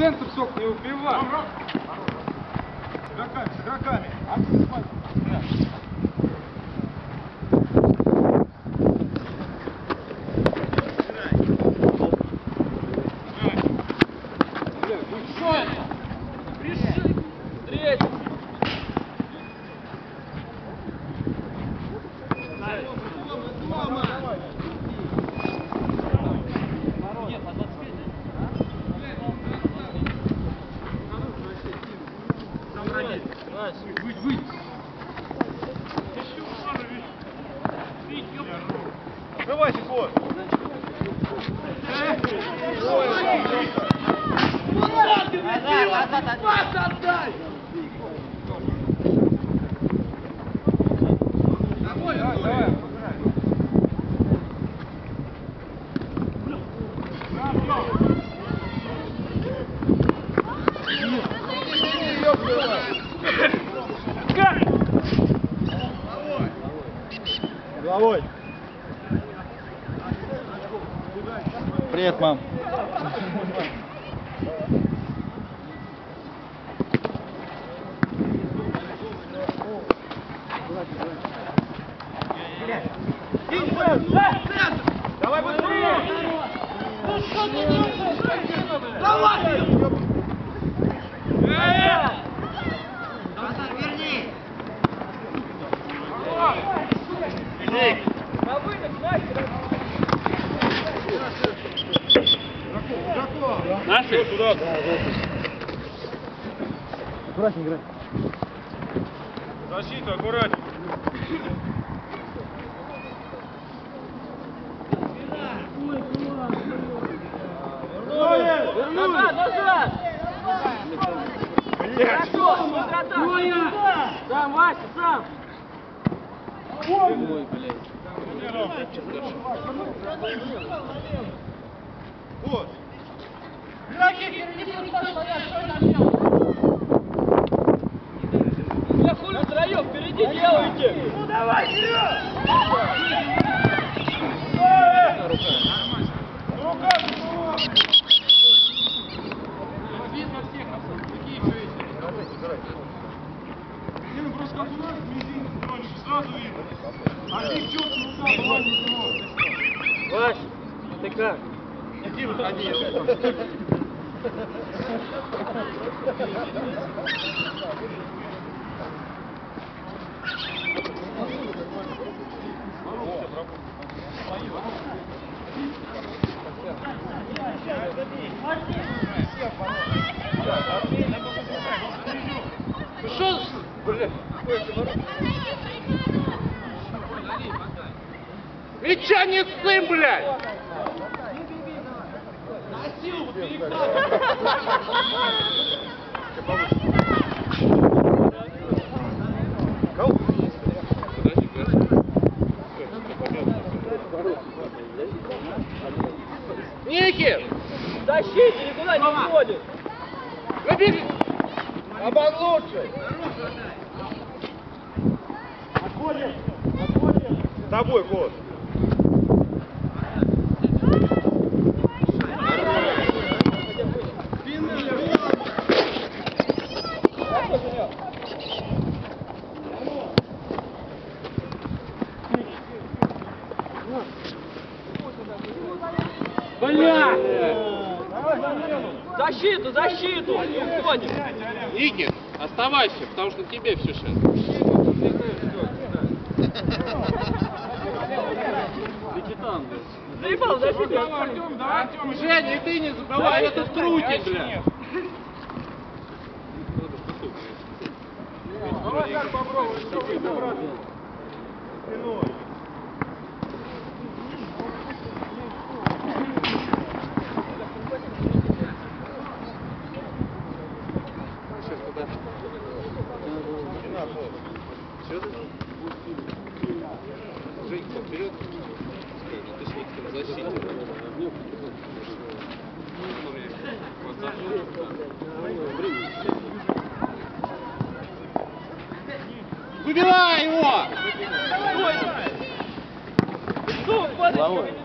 центр сок не убивай. Игроками, с игроками. Открывайся, Кот. Давай, давай. Головой. Привет, мам. Давай быстрее! Наши? Туда. Аккуратнее играй. Защиту, аккуратнее. Назад, назад! Блядь. Контратак! Сам, Вася, сам! Вот. Я хули Вась, ты как? Иди, выходи. Что, блядь? Мяча не сын, блядь! Ники! Защите, никуда не уходит! Выбери! Обан лучше! С тобой, Кот. Бля! Защиту, защиту! Уходим! Ники, оставайся, потому что тебе все сейчас. Заебал, защиту! Артем, да, Артем, Женя, и ты не забывай, это трутень, бля. Давай так попробуй, что вы Женька, вперед. Точнее, в защите. Выбивай его! Что, падай,